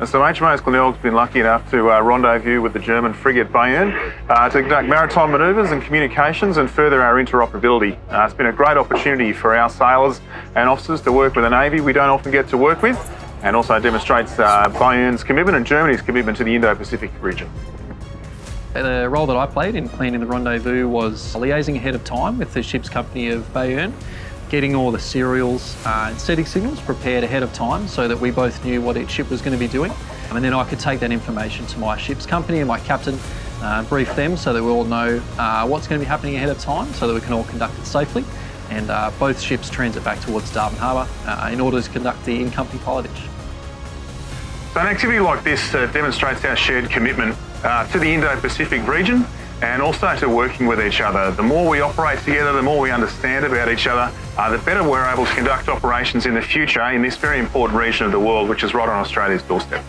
And so HMAS Glenelg's been lucky enough to uh, rendezvous with the German frigate Bayern uh, to conduct maritime manoeuvres and communications and further our interoperability. Uh, it's been a great opportunity for our sailors and officers to work with a Navy we don't often get to work with and also demonstrates uh, Bayern's commitment and Germany's commitment to the Indo-Pacific region. The role that I played in planning the rendezvous was liaising ahead of time with the ship's company of Bayern, getting all the serials uh, and setting signals prepared ahead of time so that we both knew what each ship was going to be doing. And then I could take that information to my ship's company and my captain, uh, brief them so that we all know uh, what's going to be happening ahead of time so that we can all conduct it safely. And uh, both ships transit back towards Darwin Harbour uh, in order to conduct the in-company pilotage. So an activity like this uh, demonstrates our shared commitment to the Indo-Pacific region and also to working with each other. The more we operate together, the more we understand about each other, uh, the better we're able to conduct operations in the future in this very important region of the world, which is right on Australia's doorstep.